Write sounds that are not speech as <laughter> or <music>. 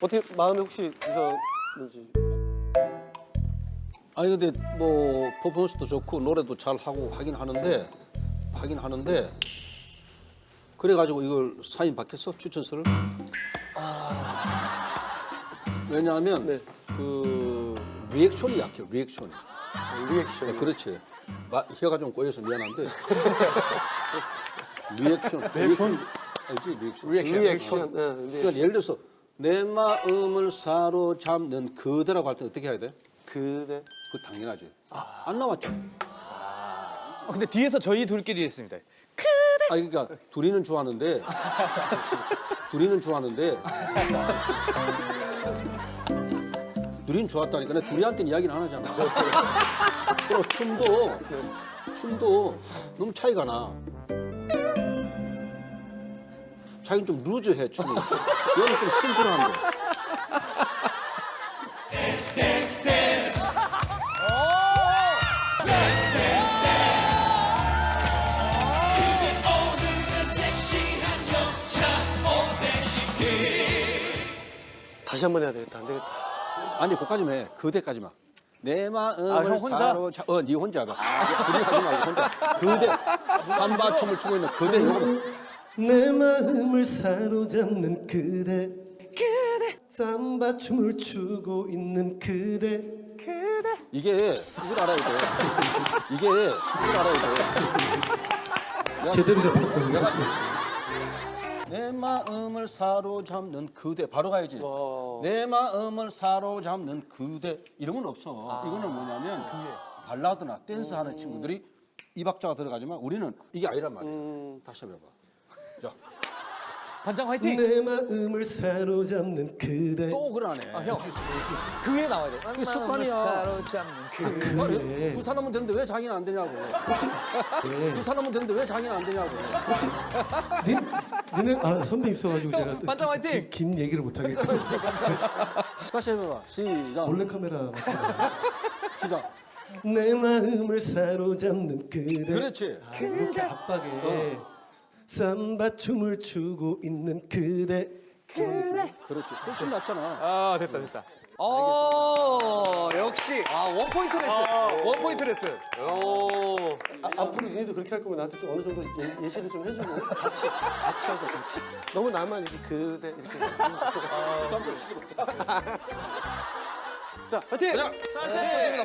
어떻게 마음이 혹시 드셨는지 아니 근데 뭐 퍼포먼스도 좋고 노래도 잘 하고 하긴 하는데 하긴 하는데 그래가지고 이걸 사인 받겠어 추천서를? 왜냐하면 네. 그 리액션이 약해 리액션이. 리액션 네, 그렇지. 마, 혀가 좀 꼬여서 미안한데 <laughs> 리액션 리액션 알지 리액션. 리액션 네, 네. 그러니까 예를 들어서 내 마음을 사로잡는 그대라고 할 때 어떻게 해야 돼? 그대 그 당연하지. 안 나왔죠. 아, 근데 뒤에서 저희 둘끼리 했습니다. 아 그러니까 둘이는 좋아하는데 둘이는 좋아하는데 둘이는 좋았다니까 내 둘이한테는 이야기는 안 하잖아. 그리고 춤도 춤도 너무 차이가 나. 자기는 좀 루즈해 춤이. 얘는 좀 심플한데. 다시 한 번 해야 되겠다 안 되겠다 아니 거기까지만 해. 그대까지만. 내 마음을 아, 형 혼자? 사로잡. 어, 네 혼자 봐. 둘이 하지 말고 혼자. 그대. 삼바 춤을 추고 있는 그대 요거. 내 마음을 사로잡는 그대 그대 삼바 춤을 추고 있는 그대 이게 이걸 알아야 돼. 이게 이걸 알아야 돼. 제대로 잡혔거든요 내가 내 마음을 사로잡는 그대 바로 가야지. 와. 내 마음을 사로잡는 그대 이런 건 없어. 이거는 뭐냐면 발라드나 댄스 하는 친구들이 이 박자가 들어가지만 우리는 이게 아니란 말이야. 다시 한번 해봐. 자, 반장 화이팅! 내 마음을 사로잡는 그대 또 그러네. 아, 형. 그게 나와야 돼. 그게 습관이야. 사로잡는 그. 아니, 그 사람은 되는데 왜 자기는 안 되냐고. 그 사람은 되는데 왜 자기는 안 되냐고. 니, 니네 아 선배 있어가지고 제가 반장 화이팅! 긴 얘기를 못하겠고 <laughs> 다시 해봐. 시작. 몰래 카메라 시작. 내 마음을 사로잡는 그대 그렇지. 아, 이렇게 압박에 삼바 춤을 추고 있는 그대 그렇지. 훨씬 낫잖아. 아, 됐다, 됐다. 어, 역시. 아, 원 포인트 레슨. 원 포인트 레슨. 오. 아, 앞으로 니네도 그렇게 할 거면 나한테 좀 어느 정도 예, 예시를 좀 해주고 같이 같이 하자 같이 너무 나만 이렇게 그대 이렇게 자 파이팅! 자, 부탁드립니다. 부탁드립니다.